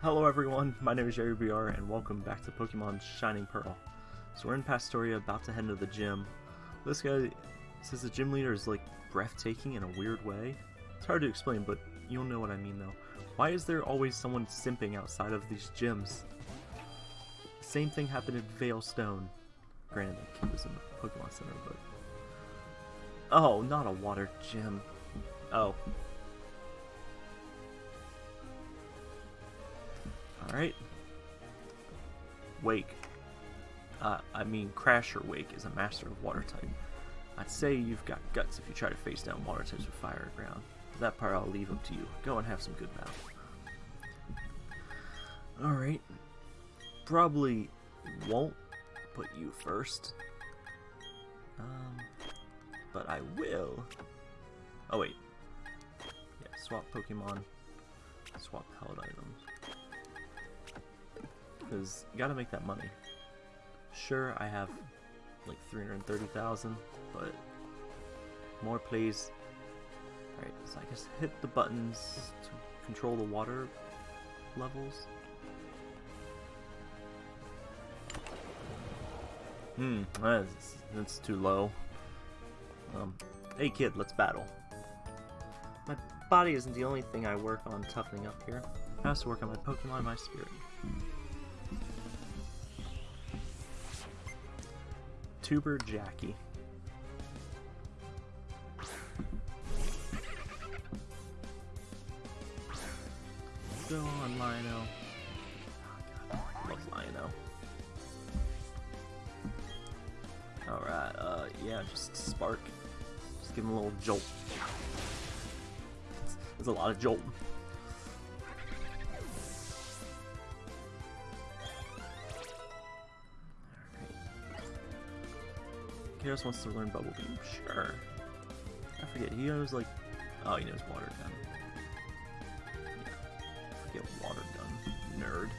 Hello everyone, my name is Jerry BR and welcome back to Pokemon Shining Pearl. So we're in Pastoria about to head into the gym. This guy says the gym leader is like breathtaking in a weird way. It's hard to explain, but you'll know what I mean though. Why is there always someone simping outside of these gyms? Same thing happened in Veilstone. Granted, the kid was in the Pokemon Center, but... Oh, not a water gym. Oh, Alright. Wake. Uh, I mean, Crasher Wake is a master of water type. I'd say you've got guts if you try to face down water types with fire or ground. That part I'll leave up to you. Go and have some good battle. Alright. Probably won't put you first. Um, but I will. Oh wait. Yeah, swap Pokemon. Swap held items because you gotta make that money. Sure, I have like 330,000, but more please. Alright, so I guess hit the buttons to control the water levels. Hmm, that's, that's too low. Um, hey kid, let's battle. My body isn't the only thing I work on toughening up here. I to work on my Pokemon my spirit. Tuber Jackie. Go on, Lino. Oh, God, love Lino. Alright, uh, yeah, just spark. Just give him a little jolt. There's a lot of jolt. Chaos wants to learn Bubble Beam. Sure. I forget, he knows like... Oh, he knows Water Gun. Yeah. Forget Water Gun. Nerd.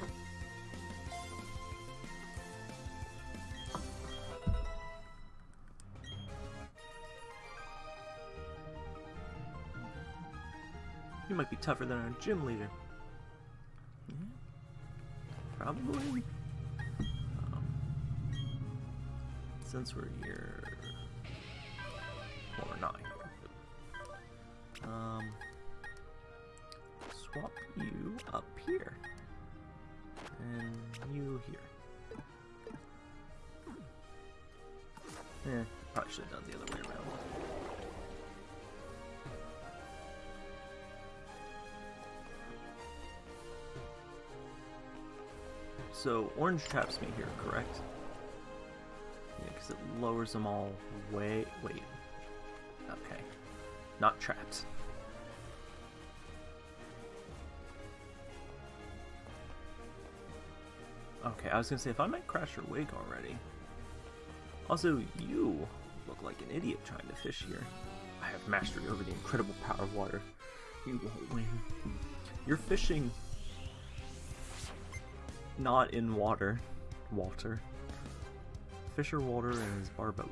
You might be tougher than our gym leader. Probably. Since we're here, well, we're not here. Um, swap you up here, and you here. Eh, probably should have done the other way around. So, orange traps me here, correct? It lowers them all way... Wait. Okay. Not trapped. Okay, I was gonna say, if I might crash your wig already. Also, you look like an idiot trying to fish here. I have mastery over the incredible power of water. You won't win. You're fishing not in water, Walter. Fisher Walter and his Barboach.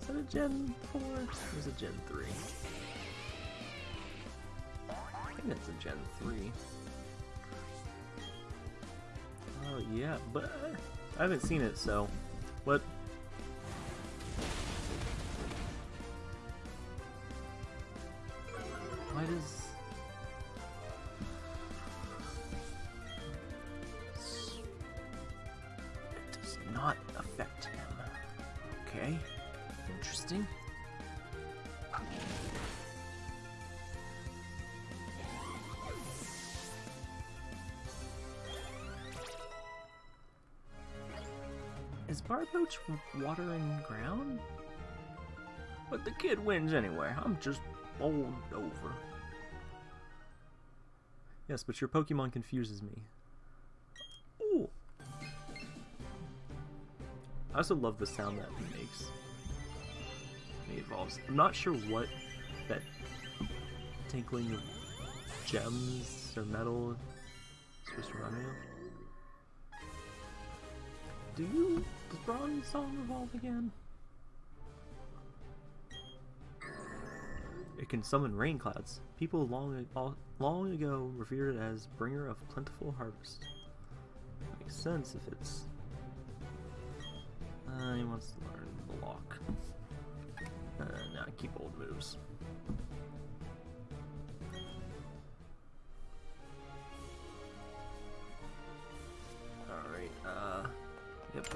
Is that a Gen 4? Or is it Gen 3? I think it's a Gen 3. Oh yeah, but I haven't seen it, so what? Is Barboach water and ground? But the kid wins anyway. I'm just bowled over. Yes, but your Pokemon confuses me. I also love the sound that he makes. He evolves. I'm not sure what that tinkling of gems or metal is supposed to remind me of. Do you does Bronzong evolve again? It can summon rain clouds. People long, long ago revered it as bringer of plentiful harvest. Makes sense if it's... Uh, he wants to learn the lock. Uh, nah, keep old moves. Alright, uh... Yep.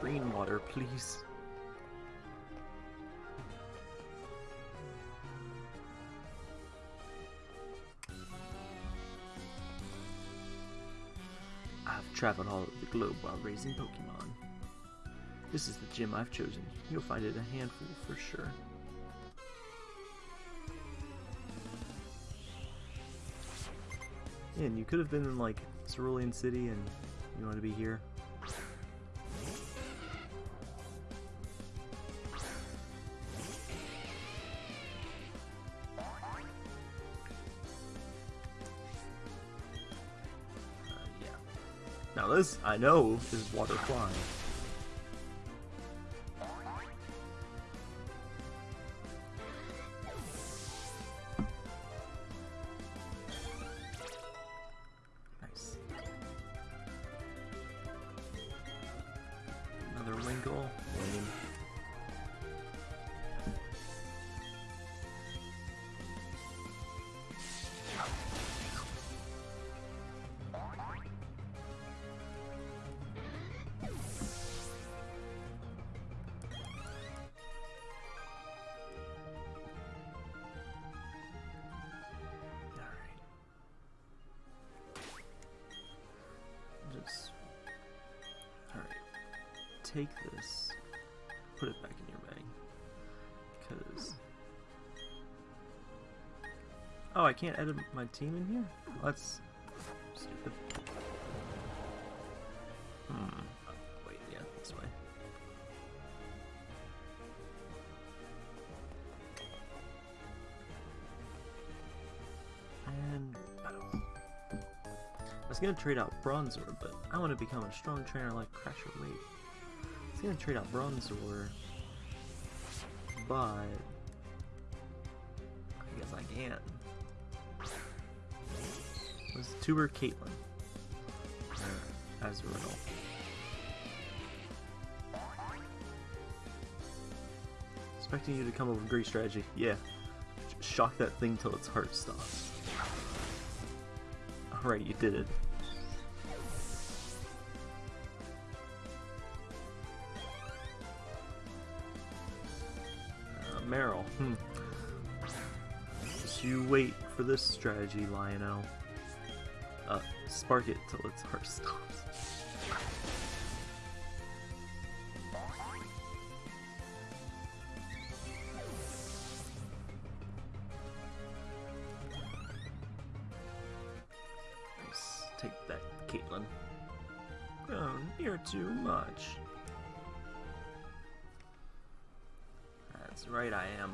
Green water, please. I've traveled all over the globe while raising Pokemon. This is the gym I've chosen. You'll find it a handful for sure. And you could have been in like Cerulean City and you want to be here. Uh. Now this, I know, is water flying. Can't edit my team in here? That's stupid. Hmm. Oh, wait, yeah, this way. And battle. I was gonna trade out Bronzor, but I want to become a strong trainer like Crasher Wake. I was gonna trade out Bronzor, but I guess I can't. Was Tuber Caitlyn? a Azurill? Expecting you to come up with a great strategy. Yeah. Shock that thing till its heart stops. Alright, you did it. Uh, Marill. Hmm. Just you wait for this strategy, Lionel. Spark it till its heart stops. Nice. Take that, Caitlin. Oh, you're too much. That's right, I am.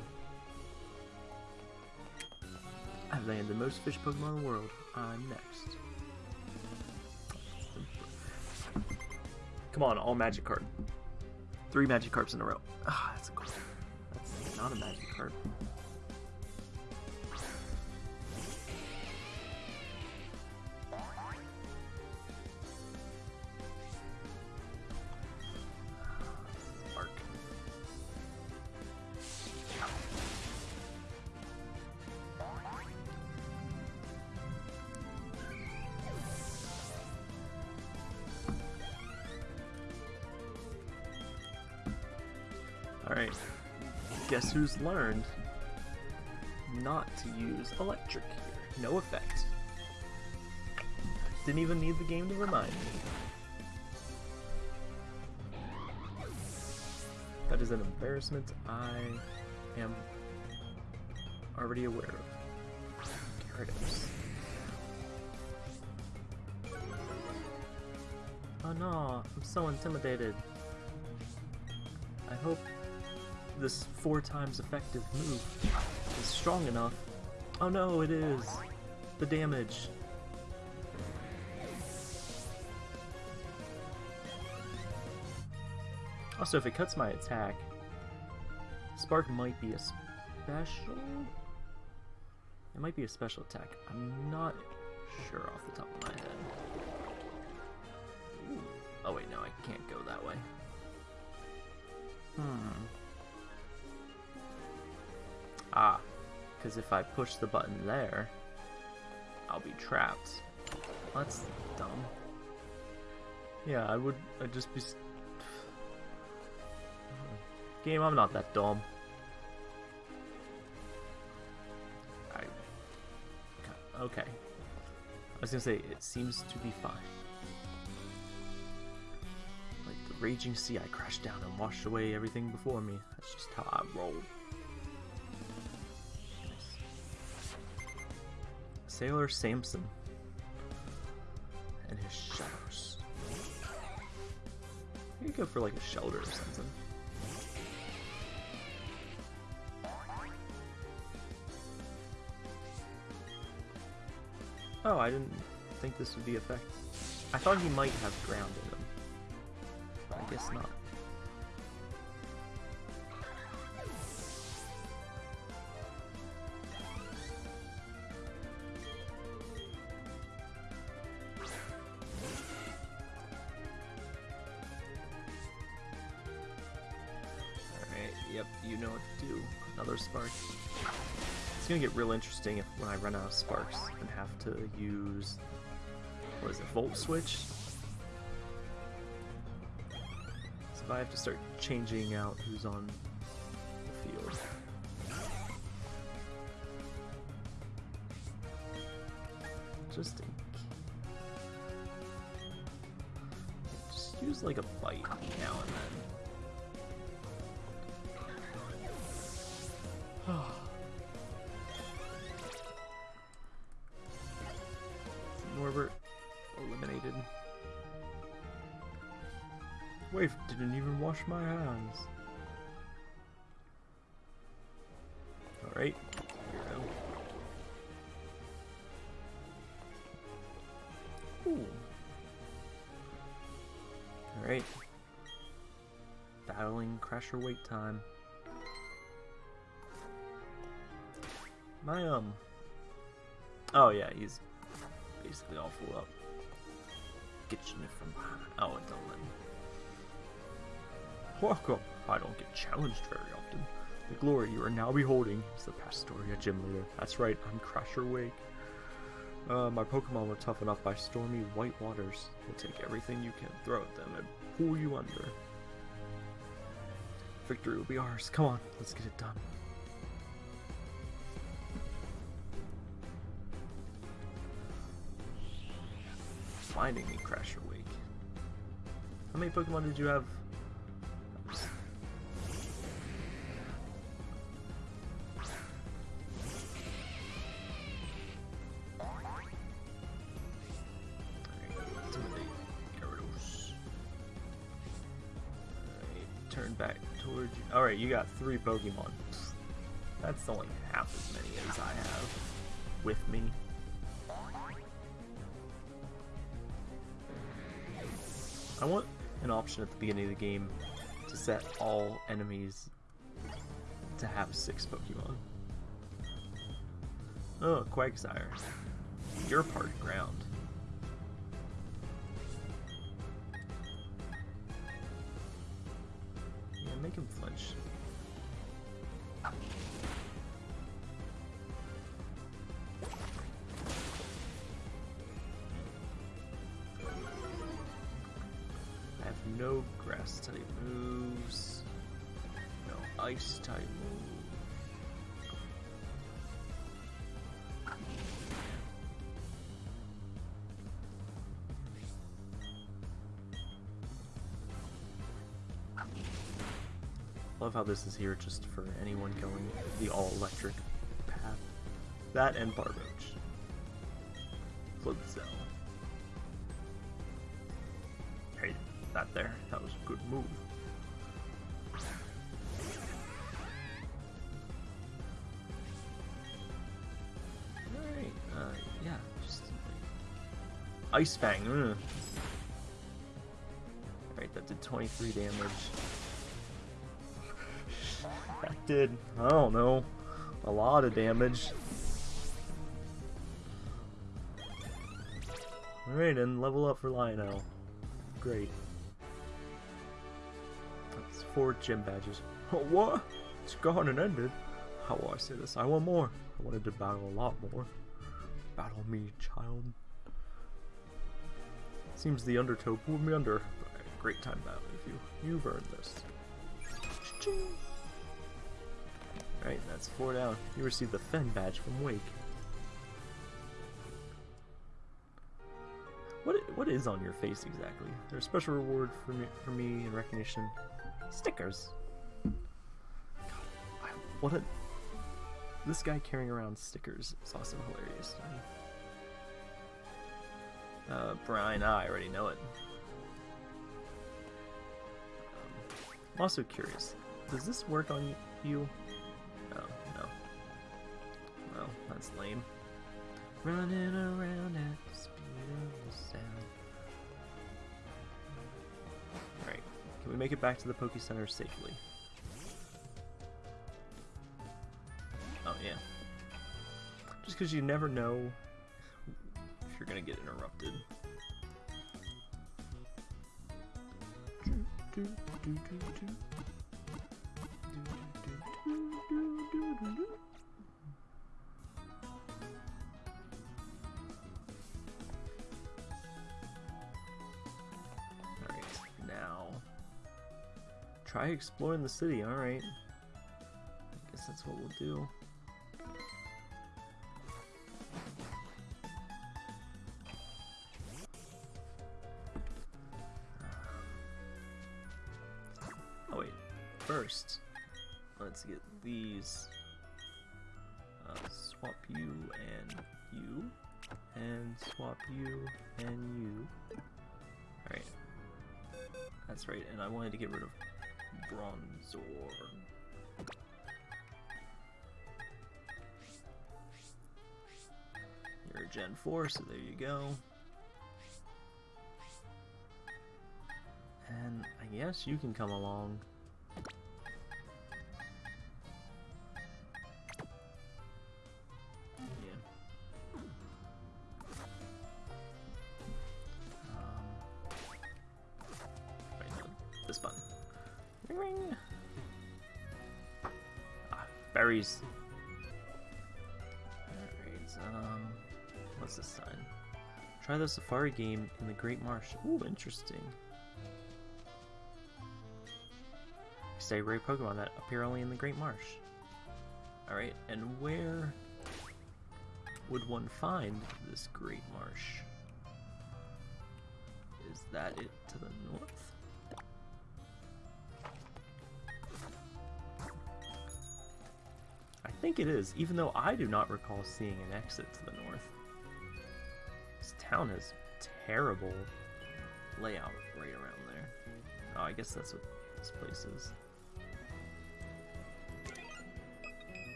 I've landed the most fish Pokemon in the world. I'm next. Come on, all Magikarp. Three Magikarps in a row. Ah, that's a cool. That's not a magic card. Alright. Guess who's learned not to use electric here? No effect. Didn't even need the game to remind me. That is an embarrassment I am already aware of. Gyarados. Oh no, I'm so intimidated. I hope this four times effective move is strong enough. Oh no, it is. The damage. Also, if it cuts my attack, Spark might be a special? It might be a special attack. I'm not sure off the top of my head. Ooh. Oh wait, no, I because if I push the button there, I'll be trapped. That's dumb. Yeah, I would. I'd just be. Game, I'm not that dumb. I. Okay. I was gonna say, it seems to be fine. Like the raging sea, I crashed down and washed away everything before me. That's just how I roll. Sailor Samson and his shadows. You could go for like a shelter or something. Oh, I didn't think this would be effect. I thought he might have ground in him. I guess not. You know what to do. Another spark. It's gonna get real interesting if when I run out of sparks and have to use what is it, volt switch? So if I have to start changing out who's on the field. Just just use like a bite now and then. Didn't even wash my hands. Alright, here we go. Ooh. Alright. Battling Crasher Wake time. My, um... Oh yeah, he's basically all full up. Get you from behind. Oh, don't let me. Welcome. I don't get challenged very often. The glory you are now beholding is the Pastoria Gym Leader. That's right, I'm Crasher Wake. Uh, my Pokemon were tough enough by stormy white waters. We'll take everything you can throw at them and pull you under. Victory will be ours. Come on, let's get it done. Finding me, Crasher Wake. How many Pokemon did you have? Back towards you. Alright, you got three Pokemon. That's only half as many as I have with me. I want an option at the beginning of the game to set all enemies to have six Pokemon. Oh, Quagsire. You're part ground. Move. Love how this is here just for anyone going the all-electric path. That and Barboach. Floatzel. Hey, that there. That was a good move. Ice Fang. Alright, that did 23 damage. that did, I don't know, a lot of damage. Alright, and level up for Lionel. Great. That's four gym badges. Oh, what? It's gone and ended. How will I say this? I want more. I wanted to battle a lot more. Battle me, child. Seems the undertow pulled me under. Great time battle with you. You've earned this. Alright, that's four down. You received the Fen badge from Wake. What what is on your face exactly? There's a special reward for me for me in recognition. Stickers. God, I, what a this guy carrying around stickers is also hilarious to me. Uh, Brine, I already know it. Um, I'm also curious. Does this work on you? Oh, no. Well, that's lame. Running around at the speed of the sound. Alright, can we make it back to the Poke Center safely? Oh, yeah. Just because you never know gonna get interrupted. Alright, now try exploring the city, alright. I guess that's what we'll do. First, let's get these. Uh, swap you and you, and swap you and you. Alright, that's right, and I wanted to get rid of Bronzor. You're a Gen 4, so there you go. And I guess you can come along. The safari game in the Great Marsh. Ooh, interesting. Stay rare Pokemon that appear only in the Great Marsh. Alright, and where would one find this Great Marsh? Is that it to the north? I think it is, even though I do not recall seeing an exit to the north. Town has terrible layout right around there. Oh, I guess that's what this place is.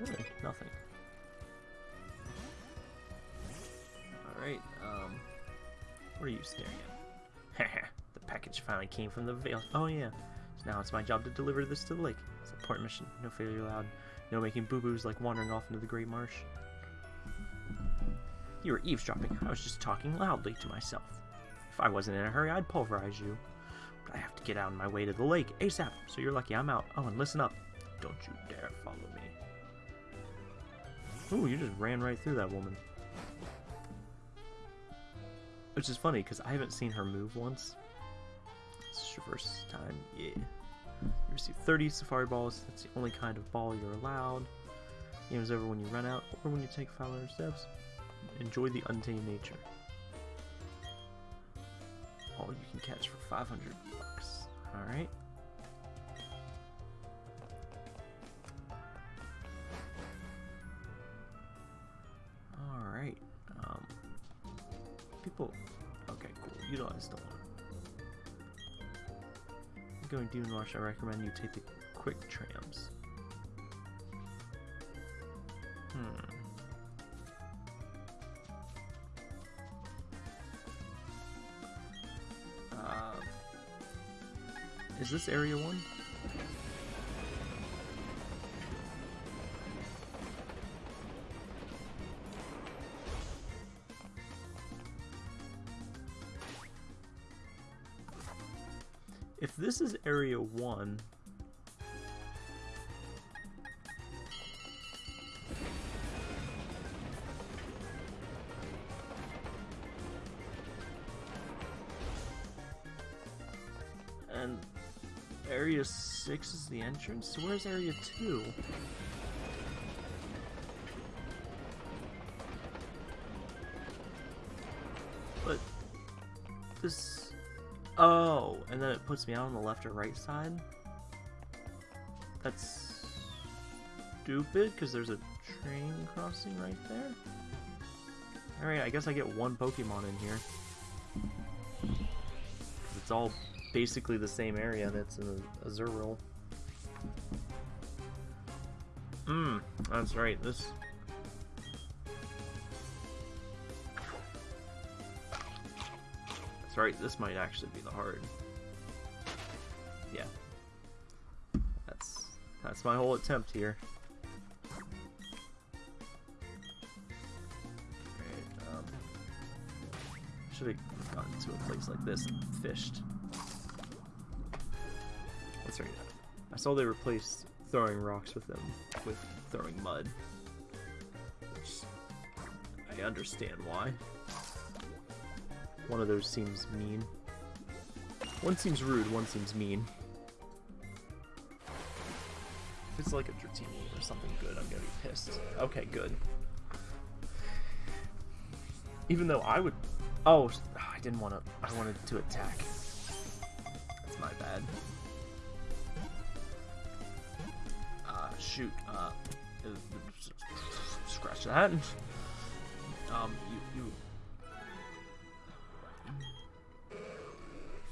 Really? Nothing. Alright, um... What are you staring at? the package finally came from the Veil. Oh yeah. So now it's my job to deliver this to the lake. Important mission. No failure allowed. No making boo-boos like wandering off into the Great Marsh. You were eavesdropping. I was just talking loudly to myself. If I wasn't in a hurry, I'd pulverize you. But I have to get out on my way to the lake ASAP, so you're lucky I'm out. Oh, and listen up. Don't you dare follow me. Ooh, you just ran right through that woman. Which is funny, because I haven't seen her move once. It's your first time, yeah. You receive 30 Safari Balls, that's the only kind of ball you're allowed. Game is over when you run out, or when you take 500 steps. Enjoy the untamed nature. All you can catch for 500 bucks. Alright. Alright. Um, people. Okay, cool. Utilize the one. Going Demon Rush, I recommend you take the quick trams. Hmm. Uh, is this area one? If this is area 1... And area 6 is the entrance? So where's area 2? Puts me out on the left or right side? That's stupid, because there's a train crossing right there? Alright, I guess I get one Pokemon in here. It's all basically the same area, that's in a, Azurill. Mmm, that's right, this That's right, this might actually be the hard. Yeah. That's that's my whole attempt here. um, should have gotten to a place like this and fished. Right. I saw they replaced throwing rocks with them with throwing mud. I understand why. One of those seems mean. One seems rude, one seems mean. Something good, I'm gonna be pissed. Okay, good. Even though I would... Oh, I didn't want to... I wanted to attack. That's my bad. Uh, shoot. Uh, scratch that. Um, you, you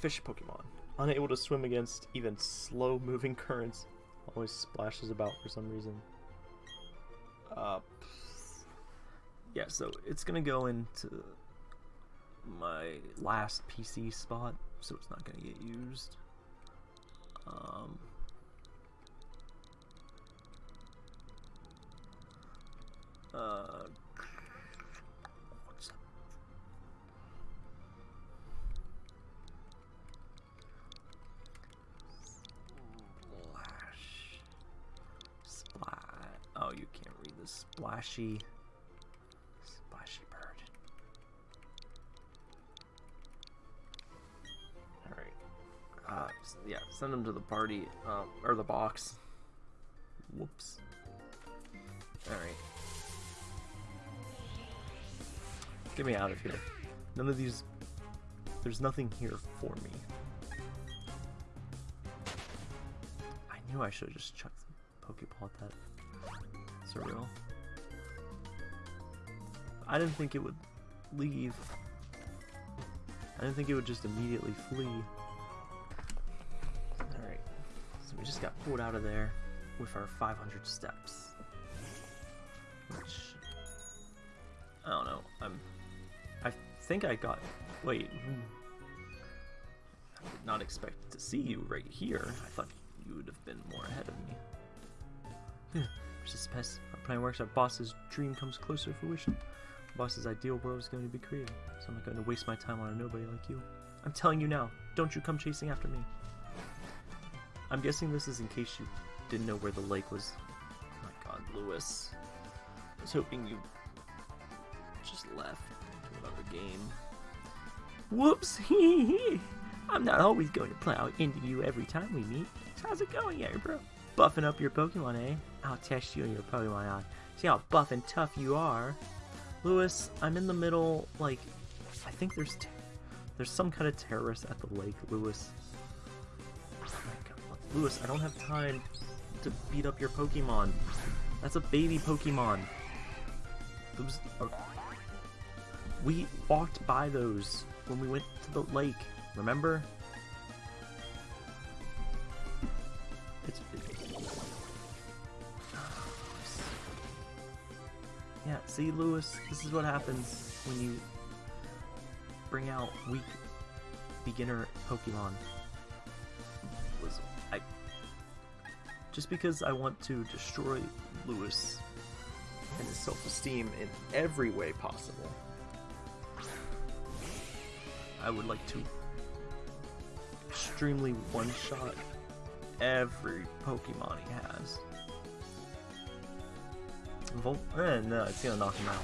Fish Pokemon. Unable to swim against even slow-moving currents. Always splashes about for some reason. Uh, yeah, so it's gonna go into my last PC spot, so it's not gonna get used. Um, uh, splashy, splashy bird. Alright. Uh, yeah, send him to the party, uh, or the box. Whoops. Alright. Get me out of here. None of these... There's nothing here for me. I knew I should have just chucked the Pokeball at that. Surreal. I didn't think it would leave. I didn't think it would just immediately flee. Alright, so we just got pulled out of there with our 500 steps. Which, I don't know, I'm, I think I got, wait, hmm. I did not expect to see you right here. I thought you would have been more ahead of me. Pest. Our plan works. Our boss's dream comes closer to fruition boss's ideal world is going to be created, so I'm not going to waste my time on a nobody like you. I'm telling you now, don't you come chasing after me. I'm guessing this is in case you didn't know where the lake was. Oh my god, Lewis. I was hoping you just left another game. Whoops! Hee hee! I'm not always going to plow into you every time we meet. So how's it going here, bro? Buffing up your Pokemon, eh? I'll test you and your Pokemon out. See how buff and tough you are. Lewis, I'm in the middle, like, I think there's there's some kind of terrorist at the lake, Lewis. Oh Lewis, I don't have time to beat up your Pokemon. That's a baby Pokemon. Those are... We walked by those when we went to the lake, remember? Yeah, see, Lewis, this is what happens when you bring out weak beginner Pokemon. I just because I want to destroy Lewis and his self-esteem in every way possible. I would like to extremely one-shot every Pokemon he has. Volt? Eh, no, it's gonna knock him out.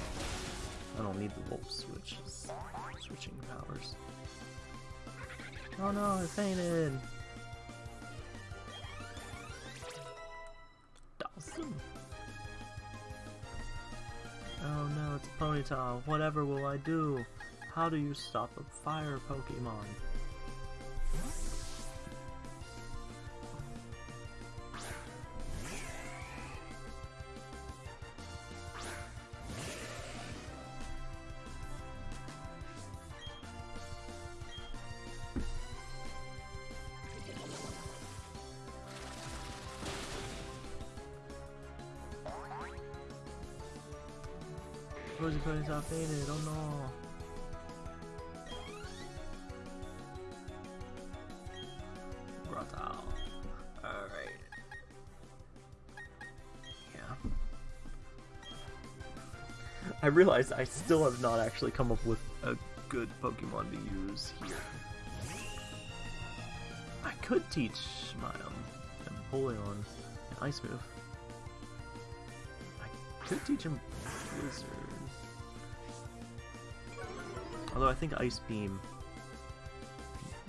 I don't need the Volt switch. Switching powers. Oh no, I fainted! Dawson! Oh no, it's Ponyta. Whatever will I do? How do you stop a fire Pokemon? I realized I still have not actually come up with a good Pokemon to use here. I could teach my um, Empoleon an Ice move. I could teach him Blizzard. Although I think Ice Beam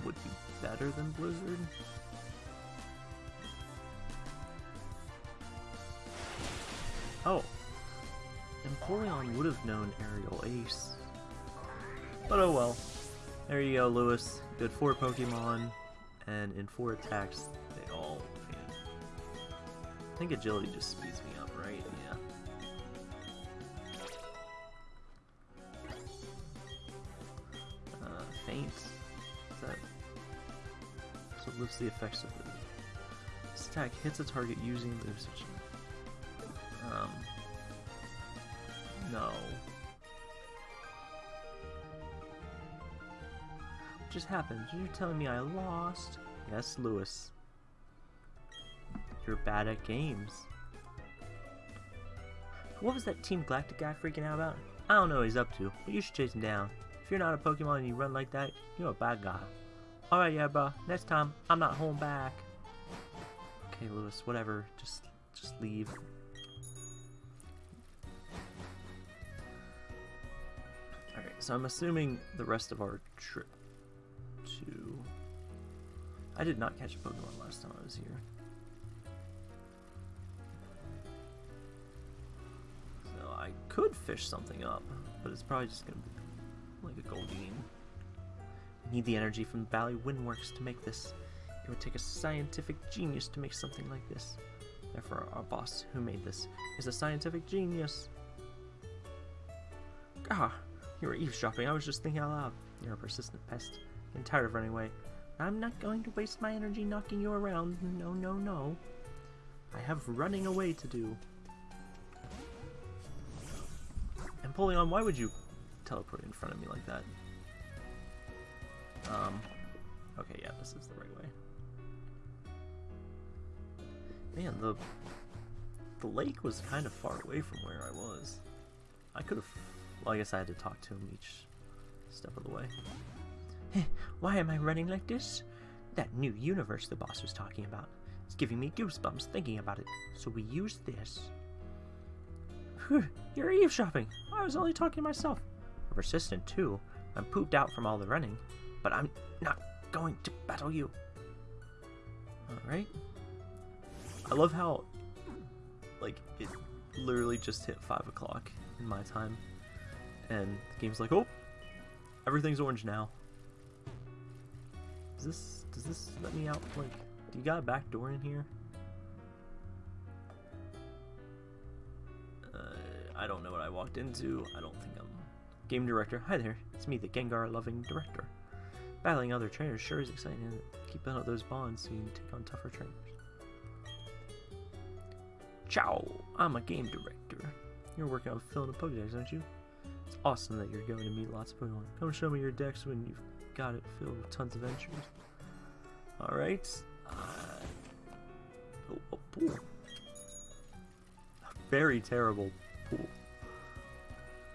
would be better than Blizzard. Oh. Empoleon would have known Aerial Ace. But oh well. There you go, Lewis. Good four Pokemon, and in four attacks, they all. I think Agility just speeds me up, right? Yeah. Uh, faint. Is that... So it lifts the effects of the... This attack hits a target using the... Um... No. What just happened? You're telling me I lost? Yes, Lewis. You're bad at games. What was that Team Galactic guy freaking out about? I don't know what he's up to, but you should chase him down. If you're not a Pokemon and you run like that, you're a bad guy. Alright, yeah, bro. Next time, I'm not holding back. Okay, Lewis, whatever. Just, just leave. So I'm assuming the rest of our trip to... I did not catch a Pokemon last time I was here. So I could fish something up, but it's probably just gonna be like a Goldeen. I need the energy from Valley Windworks to make this. It would take a scientific genius to make something like this. Therefore, our boss, who made this, is a scientific genius. Ah, you were eavesdropping. I was just thinking out loud. You're a persistent pest. I'm tired of running away. I'm not going to waste my energy knocking you around. No, no, no. I have running away to do. And Empoleon, why would you teleport in front of me like that? Um, okay, yeah, this is the right way. Man, the the lake was kind of far away from where I was. I could have, well, I guess I had to talk to him each step of the way. Why am I running like this? That new universe the boss was talking about. It's giving me goosebumps thinking about it, so we use this. You're eavesdropping. I was only talking to myself. I'm persistent too. I'm pooped out from all the running, but I'm not going to battle you. Alright. I love how, like, it literally just hit 5 o'clock in my time, and the game's like, oh, everything's orange now. Does this, does this let me out, like, do you got a back door in here? Uh, I don't know what I walked into. I don't think I'm... Game director. Hi there. It's me, the Gengar-loving director. Battling other trainers sure is exciting. Keep up those bonds so you can take on tougher trainers. Ciao! I'm a game director. You're working on filling a Pokedex, aren't you? Awesome that you're going to meet lots of Pokemon. Come show me your decks when you've got it filled with tons of entries. Alright. Uh, oh, a pool. A very terrible pool.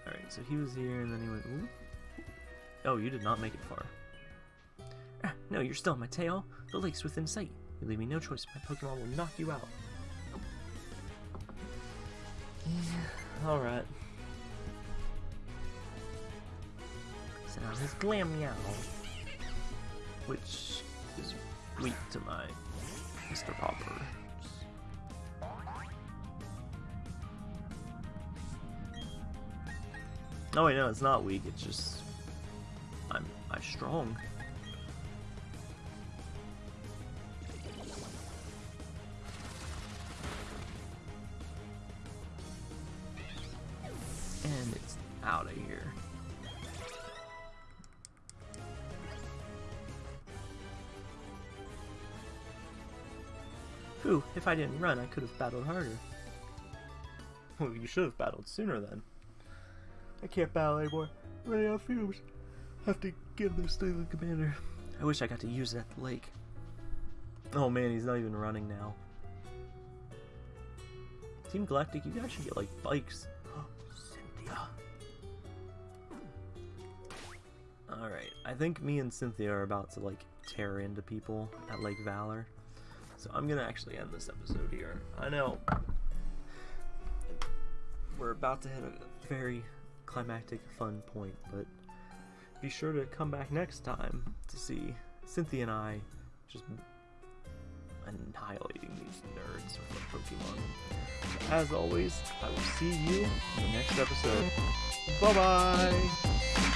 Alright, so he was here and then he went, Ooh. Oh, you did not make it far. No, you're still on my tail. The lake's within sight. You leave me no choice. My Pokemon will knock you out. Alright. Sound uh, his Glameow. Which is weak to my Mr. Popper. Oh wait, no, it's not weak. It's just I'm I'm strong. If I didn't run, I could have battled harder. Well, you should have battled sooner then. I can't battle anymore. running out of fumes. Have to give this thing the commander. I wish I got to use it at the lake. Oh man, he's not even running now. Team Galactic, you guys should get like bikes. Cynthia. Alright, I think me and Cynthia are about to like tear into people at Lake Valor. So I'm gonna actually end this episode here. I know we're about to hit a very climactic fun point, but be sure to come back next time to see Cynthia and I just annihilating these nerds with Pokemon. As always, I will see you in the next episode. Bye bye!